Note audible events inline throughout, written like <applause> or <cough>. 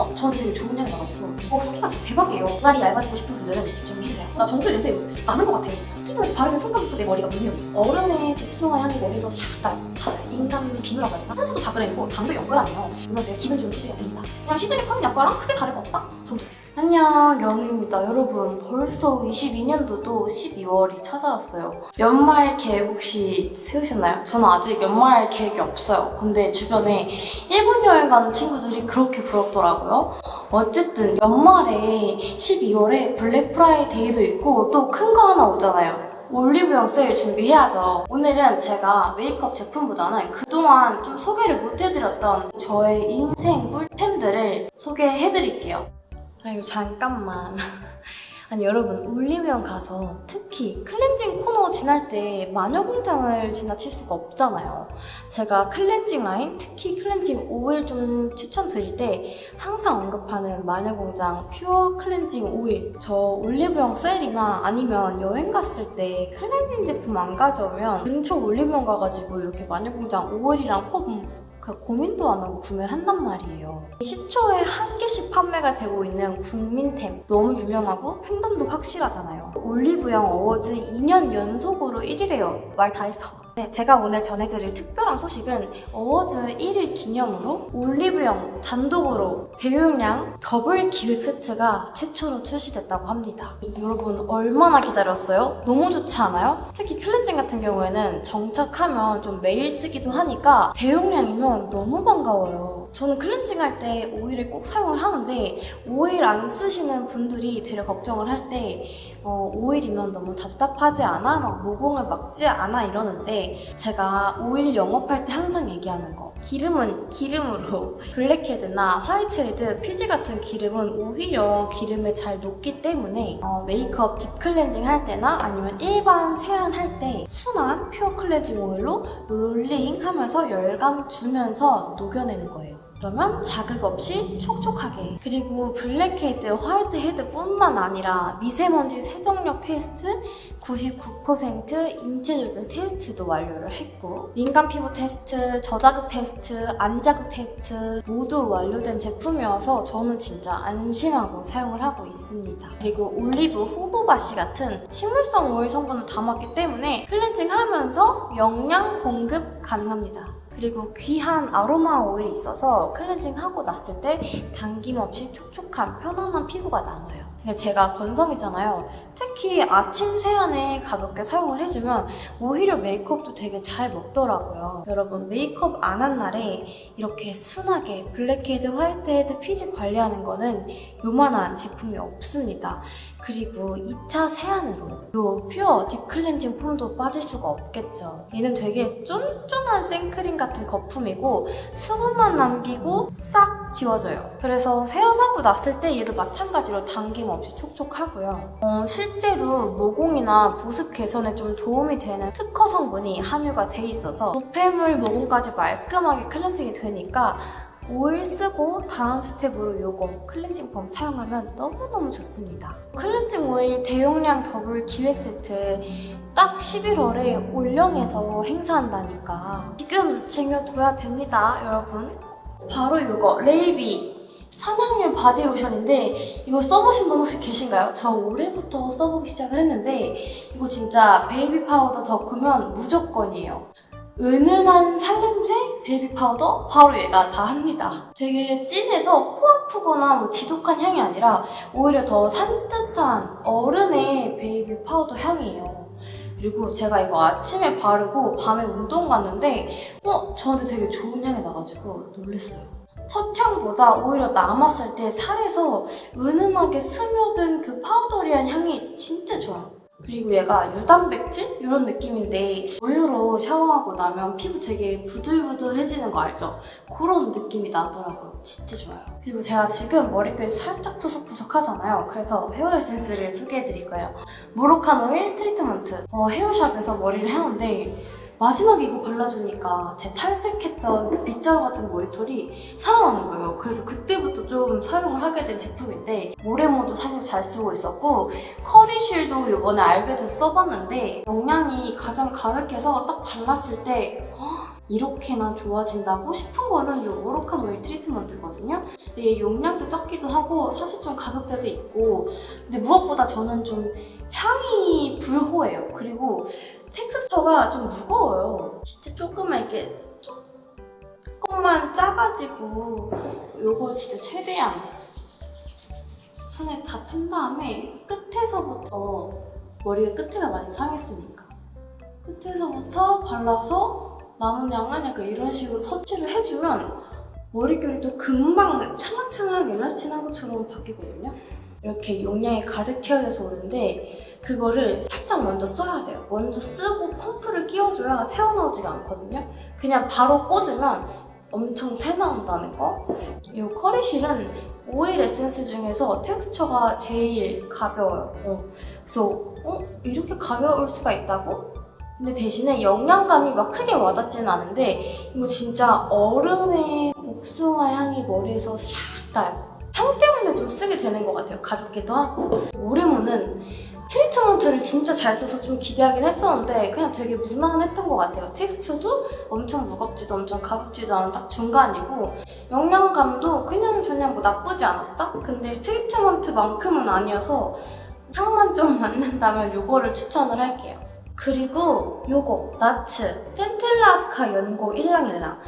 어? 저한테 되게 좋은 향이 나가지고. 어 후기가 진짜 대박이에요. 머리 얇아지고 싶은 분들은 집중해주세요. 나 전주의 냄새 나는 것 같아 특히 바르는 순간부터 내 머리가 문명 얼음의 복숭아 향이 머리에서 샥딱 인간 비누라고 해야 되나? 한수도 자그레고 당도 연끌아니에요. 이거 되게 기분 좋은 소리가 됩니다. 그냥 시중에 파는 약과랑 크게 다를 거 없다? 정도 안녕 영우입니다 여러분 벌써 22년도도 12월이 찾아왔어요 연말 계획 혹시 세우셨나요? 저는 아직 연말 계획이 없어요 근데 주변에 일본 여행 가는 친구들이 그렇게 부럽더라고요 어쨌든 연말에 12월에 블랙 프라이데이도 있고 또 큰 거 하나 오잖아요 올리브영 세일 준비해야죠. 오늘은 제가 메이크업 제품보다는 그동안 좀 소개를 못해드렸던 저의 인생 꿀템들을 소개해드릴게요. 아이고 잠깐만. <laughs> 아니 여러분 올리브영 가서 특히 클렌징 코너 지날 때 마녀공장을 지나칠 수가 없잖아요. 제가 클렌징 라인, 특히 클렌징 오일 좀 추천드릴 때 항상 언급하는 마녀공장 퓨어 클렌징 오일 저 올리브영 세일이나 아니면 여행 갔을 때 클렌징 제품 안 가져오면 근처 올리브영 가가지고 이렇게 마녀공장 오일이랑 폼 그 고민도 안 하고 구매를 한단 말이에요. 10초에 한 개씩 판매가 되고 있는 국민템 너무 유명하고 팬덤도 확실하잖아요. 올리브영 어워즈 2년 연속으로 1위래요. 말 다 했어. 네, 제가 오늘 전해드릴 특별한 소식은 어워즈 1위 기념으로 올리브영 단독으로 대용량 더블 기획 세트가 최초로 출시됐다고 합니다. 여러분 얼마나 기다렸어요? 너무 좋지 않아요? 특히 클렌징 같은 경우에는 정착하면 좀 매일 쓰기도 하니까 대용량이면 너무 반가워요. 저는 클렌징 할 때 오일을 꼭 사용을 하는데 오일 안 쓰시는 분들이 되려 걱정을 할때 어, 오일이면 너무 답답하지 않아? 막 모공을 막지 않아? 이러는데 제가 오일 영업할 때 항상 얘기하는 거 기름은 기름으로 <laughs> 블랙헤드나 화이트헤드, 피지 같은 기름은 오히려 기름에 잘 녹기 때문에 어, 메이크업 deep 클렌징 할 때나 아니면 일반 세안 할 때 순한 퓨어 클렌징 오일로 롤링 하면서 열감 주면서 녹여내는 거예요. 그러면 자극 없이 촉촉하게 그리고 블랙헤드, 화이트헤드 뿐만 아니라 미세먼지 세정력 테스트 99% 인체 적용 테스트도 완료를 했고 민감 피부 테스트, 저자극 테스트, 안자극 테스트 모두 완료된 제품이어서 저는 진짜 안심하고 사용을 하고 있습니다. 그리고 올리브 호호바씨 같은 식물성 오일 성분을 담았기 때문에 클렌징 하면서 영양 공급 가능합니다. 그리고 귀한 아로마 오일이 있어서 클렌징하고 났을 때 당김없이 촉촉한 편안한 피부가 남아요. 제가 건성이잖아요. 특히 아침 세안에 가볍게 사용을 해주면 오히려 메이크업도 되게 잘 먹더라고요. 여러분 메이크업 안 한 날에 이렇게 순하게 블랙헤드, 화이트헤드, 피지 관리하는 거는 요만한 제품이 없습니다. 그리고 2차 세안으로 요 퓨어 딥 클렌징 폼도 빠질 수가 없겠죠. 얘는 되게 쫀쫀한 생크림 같은 거품이고 수분만 남기고 싹 지워져요. 그래서 세안하고 났을 때 얘도 마찬가지로 당김 없이 촉촉하고요. 어, 실제로 모공이나 보습 개선에 좀 도움이 되는 특허 성분이 함유가 돼 있어서 노폐물 모공까지 말끔하게 클렌징이 되니까 오일 쓰고 다음 스텝으로 이거 클렌징 폼 사용하면 너무너무 좋습니다. 클렌징 오일 대용량 더블 기획 세트 딱 11월에 올영에서 행사한다니까 지금 쟁여둬야 됩니다, 여러분. 바로 이거 레이비 산양유 바디로션인데 이거 써보신 분 혹시 계신가요? 저 올해부터 써보기 시작을 했는데 이거 진짜 베이비 파우더 덕후면 무조건이에요. 은은한 살냄새 베이비 파우더 바로 얘가 다 합니다. 되게 진해서 코 아프거나 뭐 지독한 향이 아니라 오히려 더 산뜻한 어른의 베이비 파우더 향이에요. 그리고 제가 이거 아침에 바르고 밤에 운동 갔는데 어? 저한테 되게 좋은 향이 나가지고 놀랐어요. 첫 향보다 오히려 남았을 때 살에서 은은하게 스며든 그 파우더리한 향이 진짜 좋아요. 그리고 얘가 유단백질? 이런 느낌인데 우유로 샤워하고 나면 피부 되게 부들부들해지는 거 알죠? 그런 느낌이 나더라고요. 진짜 좋아요. 그리고 제가 지금 머릿결이 살짝 푸석푸석 하잖아요. 그래서 헤어 에센스를 소개해드릴 거예요. 모로칸 오일 트리트먼트. 어, 헤어샵에서 머리를 했는데 마지막에 이거 발라주니까 제 탈색했던 그 빗자루 같은 머리털이 살아나는 거예요. 그래서 그때부터 좀 사용을 하게 된 제품인데 모래모도 사실 잘 쓰고 있었고 커리실도 이번에 알게 돼서 써봤는데 용량이 가장 가득해서 딱 발랐을 때 이렇게나 좋아진다고 싶은 거는 이 오로칸 오일 트리트먼트거든요. 근데 얘 용량도 적기도 하고 사실 좀 가격대도 있고 근데 무엇보다 저는 좀 향이 불호해요. 그리고 텍스처가 좀 무거워요. 진짜 조금만 이렇게 조금만 짜가지고 요거 진짜 최대한 손에 다 편 다음에 끝에서부터 머리가 끝에가 많이 상했으니까 끝에서부터 발라서 남은 양은 약간 이런 식으로 터치를 해주면 머릿결이 또 금방 찰랑찰랑 엘라스틴한 것처럼 바뀌거든요. 이렇게 용량이 가득 채워져서 오는데 그거를 살짝 먼저 써야 돼요. 먼저 쓰고 펌프를 끼워줘야 새어나오지가 않거든요. 그냥 바로 꽂으면 엄청 새 나온다는 거. 이 커리실은 오일 에센스 중에서 텍스처가 제일 가벼워요. 어. 그래서 어? 이렇게 가벼울 수가 있다고? 근데 대신에 영양감이 막 크게 와닿지는 않은데 이거 진짜 어른의 복숭아 향이 머리에서 샥 나요. 향 때문에 좀 쓰게 되는 것 같아요. 가볍기도 하고. 오레모는 트리트먼트를 진짜 잘 써서 좀 기대하긴 했었는데 그냥 되게 무난했던 것 같아요. 텍스처도 엄청 무겁지도 엄청 가볍지도 않은 딱 중간이고 영양감도 그냥 저냥 뭐 나쁘지 않았다? 근데 트리트먼트만큼은 아니어서 향만 좀 맞는다면 이거를 추천을 할게요. 그리고 요거 나츠 센텔라스카 연고 일랑일랑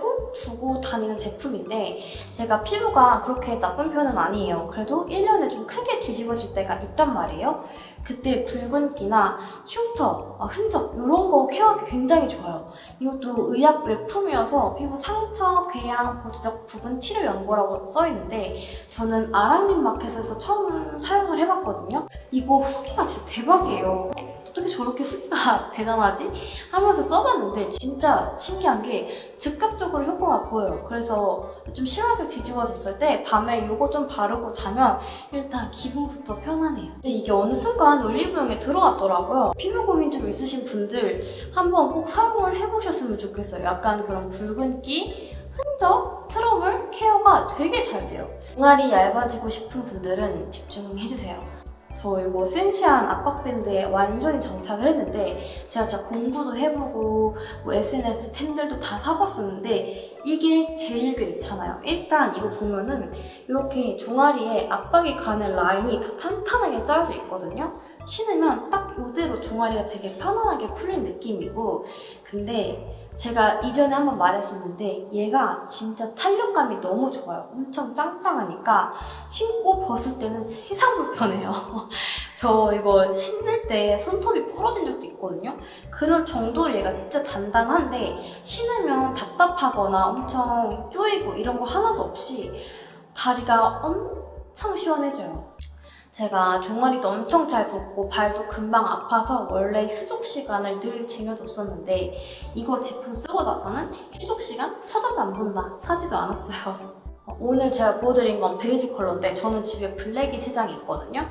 꼭 두고 다니는 제품인데 제가 피부가 그렇게 나쁜 편은 아니에요. 그래도 1년에 좀 크게 뒤집어질 때가 있단 말이에요. 그때 붉은기나 흉터, 아, 흔적 이런 거 케어하기 굉장히 좋아요. 이것도 의약 외품이어서 피부 상처, 궤양, 보조적 부분 치료 연고라고 써있는데 저는 아랑님 마켓에서 처음 사용을 해봤거든요. 이거 후기가 진짜 대박이에요 어떻게 저렇게 후기가 <laughs> 대단하지? 하면서 써봤는데 진짜 신기한 게 즉각적으로 효과가 보여요. 그래서 좀 심하게 뒤집어졌을 때 밤에 이거 좀 바르고 자면 일단 기분부터 편하네요. 근데 이게 어느 순간 올리브영에 들어왔더라고요. 피부 고민 좀 있으신 분들 한번 꼭 사용을 해보셨으면 좋겠어요. 약간 그런 붉은기, 흔적, 트러블 케어가 되게 잘 돼요. 종아리 얇아지고 싶은 분들은 집중해주세요. 저 이거 센시한 압박밴드에 완전히 정착을 했는데 제가 진짜 공부도 해보고 뭐 SNS 템들도 다 사봤었는데 이게 제일 괜찮아요. 일단 이거 보면은 이렇게 종아리에 압박이 가는 라인이 다 탄탄하게 짜여져 있거든요. 신으면 딱 이대로 종아리가 되게 편안하게 풀린 느낌이고 근데 제가 이전에 한번 말했었는데 얘가 진짜 탄력감이 너무 좋아요. 엄청 짱짱하니까 신고 벗을 때는 세상 불편해요. <laughs> 저 이거 신을 때 손톱이 부러진 적도 있거든요. 그럴 정도로 얘가 진짜 단단한데 신으면 답답하거나 엄청 쪼이고 이런 거 하나도 없이 다리가 엄청 시원해져요. 제가 종아리도 엄청 잘 붓고 발도 금방 아파서 원래 휴족 시간을 늘 쟁여뒀었는데 이거 제품 쓰고 나서는 휴족 시간 쳐다도 안 본다 사지도 않았어요. 어, <laughs> 오늘 제가 보여드린 건 베이지 컬러인데 저는 집에 블랙이 3장이 있거든요.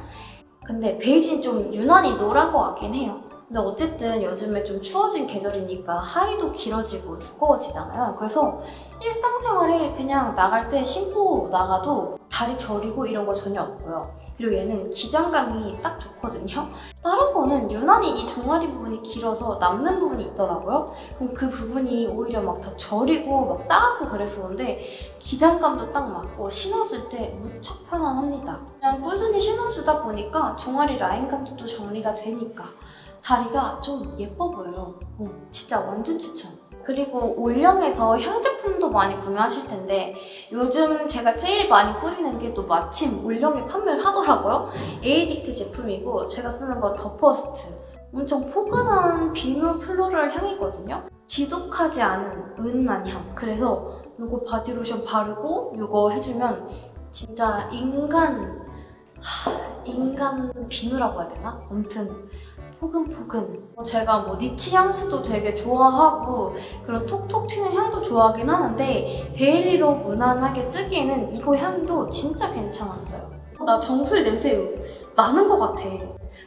근데 베이지는 좀 유난히 노란 것 같긴 해요. 근데 어쨌든 요즘에 좀 추워진 계절이니까 하의도 길어지고 두꺼워지잖아요. 그래서 일상생활에 그냥 나갈 때 신고 나가도 다리 저리고 이런 거 전혀 없고요 그리고 얘는 기장감이 딱 좋거든요. 다른 거는 유난히 이 종아리 부분이 길어서 남는 부분이 있더라고요. 그럼 그 부분이 오히려 막 다 저리고 막 따갑고 그랬었는데 기장감도 딱 맞고 신었을 때 무척 편안합니다. 그냥 꾸준히 신어주다 보니까 종아리 라인감도 또 정리가 되니까 다리가 좀 예뻐 보여요. 어, 진짜 완전 추천. 그리고 올영에서 향제품도 많이 구매하실 텐데 요즘 제가 제일 많이 뿌리는 게 또 마침 올영에 판매를 하더라고요. 에이딕트 제품이고 제가 쓰는 건 더퍼스트. 엄청 포근한 비누 플로럴 향이거든요. 지독하지 않은 은은한 향. 그래서 이거 바디로션 바르고 이거 해주면 진짜 인간... 하, 인간 비누라고 해야 되나? 아무튼 포근포근. 제가 뭐 니치 향수도 되게 좋아하고 그런 톡톡 튀는 향도 좋아하긴 하는데 데일리로 무난하게 쓰기에는 이거 향도 진짜 괜찮았어요. 나 정수리 냄새 나는 것 같아.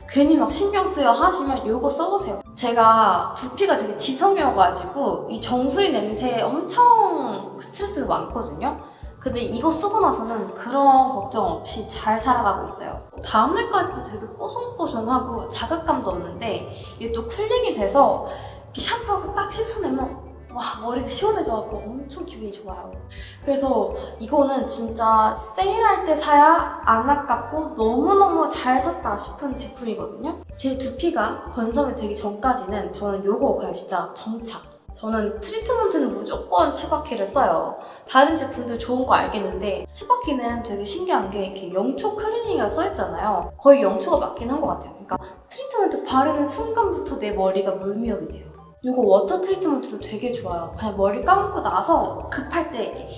괜히 막 신경 쓰여 하시면 이거 써보세요. 제가 두피가 되게 지성이어가지고 이 정수리 냄새에 엄청 스트레스가 많거든요 근데 이거 쓰고 나서는 그런 걱정 없이 잘 살아가고 있어요. 다음날까지도 되게 뽀송뽀송하고 자극감도 없는데 이게 또 쿨링이 돼서 이렇게 샴푸하고 딱 씻어내면 와 머리가 시원해져갖고 엄청 기분이 좋아요. 그래서 이거는 진짜 세일할 때 사야 안 아깝고 너무너무 잘 샀다 싶은 제품이거든요. 제 두피가 건성이 되기 전까지는 저는 요거 그냥 진짜 정착. 저는 트리트먼트는 무조건 츠바키를 써요. 다른 제품들 좋은 거 알겠는데 츠바키는 되게 신기한 게 이렇게 영초 클리닉이라 써있잖아요. 거의 영초가 맞긴 한 것 같아요. 그러니까 트리트먼트 바르는 순간부터 내 머리가 물미역이 돼요. 이거 워터 트리트먼트도 되게 좋아요. 그냥 머리 감고 나서 급할 때 이렇게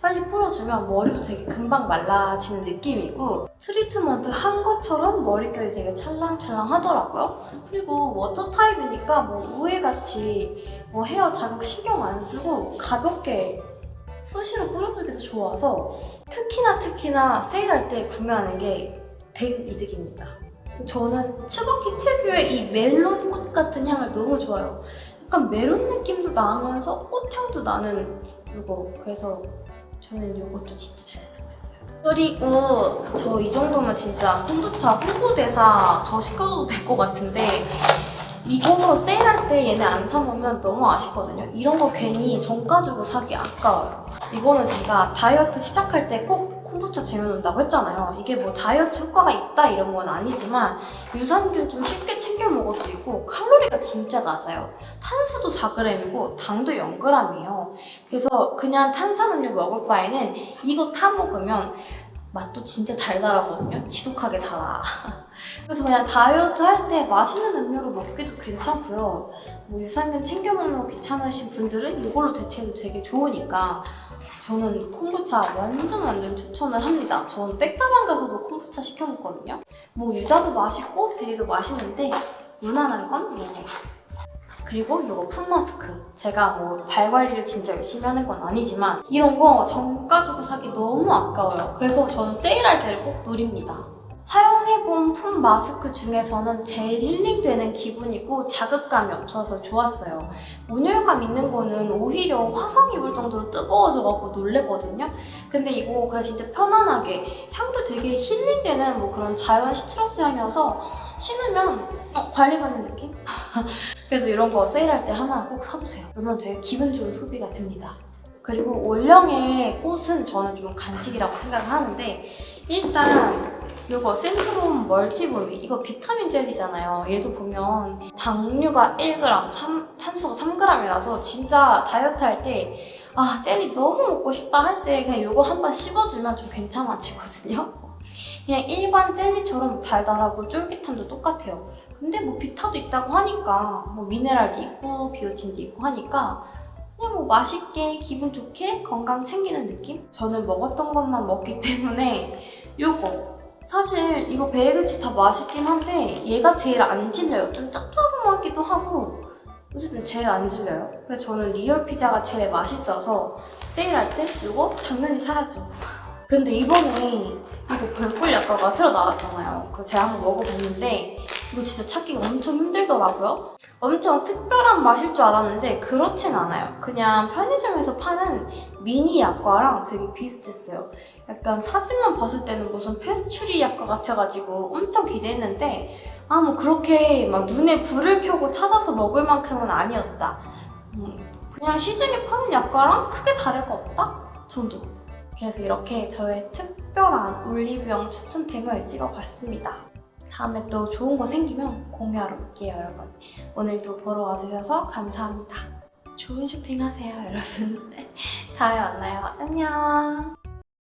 빨리 풀어주면 머리도 되게 금방 말라지는 느낌이고 트리트먼트 한 것처럼 머릿결이 되게 찰랑찰랑 하더라고요. 그리고 워터 타입이니까 뭐 우에같이 뭐 헤어 자극 신경 안 쓰고 가볍게 수시로 뿌려주기도 좋아서 특히나 특히나 세일할 때 구매하는 게 대이득입니다. 저는 치바키 특유의 이 멜론 꽃 같은 향을 너무 좋아해요. 약간 메론 느낌도 나면서 꽃향도 나는 이거. 그래서 저는 이것도 진짜 잘 쓰고 있어요. 그리고 저 이 정도면 진짜 콤부차 홍보대사 저 시켜도 될 것 같은데 이거 세일할 때 얘네 안 사놓으면 너무 아쉽거든요. 이런 거 괜히 정가 주고 사기 아까워요. 이거는 제가 다이어트 시작할 때꼭 콤부차 쟁여놓는다고 했잖아요. 이게 뭐 다이어트 효과가 있다 이런 건 아니지만 유산균 좀 쉽게 챙겨 먹을 수 있고 칼로리가 진짜 낮아요. 탄수도 4g이고 당도 0g이에요. 그래서 그냥 탄산음료 먹을 바에는 이거 타 먹으면 맛도 진짜 달달하거든요. 지독하게 달아. <laughs> 그래서 그냥 다이어트 할 때 맛있는 음료로 먹기도 괜찮고요. 뭐 유산균 챙겨 먹는 거 귀찮으신 분들은 이걸로 대체해도 되게 좋으니까 저는 콤부차 완전 완전 추천을 합니다. 저는 백다방 가서도 콤부차 시켜 먹거든요. 뭐 유자도 맛있고 베리도 맛있는데 무난한 건 얘네. 그리고 이거 풋 마스크. 제가 뭐 발 관리를 진짜 열심히 하는 건 아니지만 이런 거 정가 주고 사기 너무 아까워요. 그래서 저는 세일할 때를 꼭 노립니다. 사용해본 풋 마스크 중에서는 제일 힐링되는 기분이고 자극감이 없어서 좋았어요. 온열감 있는 거는 오히려 화상 입을 정도로 뜨거워져갖고 놀래거든요. 근데 이거 그냥 진짜 편안하게 향도 되게 힐링되는 뭐 그런 자연 시트러스 향이어서 신으면 어, 관리받는 느낌? <laughs> 그래서 이런 거 세일할 때 하나 꼭 사주세요. 그러면 되게 기분 좋은 소비가 됩니다. 그리고 올영의 꽃은 저는 좀 간식이라고 생각을 하는데 일단 이거 센트롬 멀티볼미 이거 비타민 젤리잖아요. 얘도 보면 당류가 1g, 삼- 탄수가 3g이라서 진짜 다이어트 할때 아 젤리 너무 먹고 싶다 할 때 그냥 이거 한 번 씹어주면 좀 괜찮아지거든요. 그냥 일반 젤리처럼 달달하고 쫄깃함도 똑같아요. 근데 뭐 비타도 있다고 하니까 뭐 미네랄도 있고 비오틴도 있고 하니까 그냥 뭐 맛있게 기분 좋게 건강 챙기는 느낌? 저는 먹었던 것만 먹기 때문에 요거 사실 이거 베이글칩 다 맛있긴 한데 얘가 제일 안 질려요. 좀 짭조름하기도 하고 어쨌든 제일 안 질려요. 그래서 저는 리얼 피자가 제일 맛있어서 세일할 때 이거 당연히 사야죠. 근데 이번에 이거 벌꿀 약과가 새로 나왔잖아요. 그거 제가 한번 먹어봤는데 이거 진짜 찾기가 엄청 힘들더라고요. 엄청 특별한 맛일 줄 알았는데 그렇진 않아요. 그냥 편의점에서 파는 미니 약과랑 되게 비슷했어요. 약간 사진만 봤을 때는 무슨 페스츄리 약과 같아가지고 엄청 기대했는데 아 뭐 그렇게 막 눈에 불을 켜고 찾아서 먹을 만큼은 아니었다. 음, 그냥 시중에 파는 약과랑 크게 다를 거 없다 정도. 그래서 이렇게 저의 특별한 올리브영 추천템을 찍어봤습니다. 다음에 또 좋은 거 생기면 공유하러 올게요, 여러분. 오늘도 보러 와주셔서 감사합니다. 좋은 쇼핑하세요, 여러분. <laughs> 다음에 만나요. 안녕.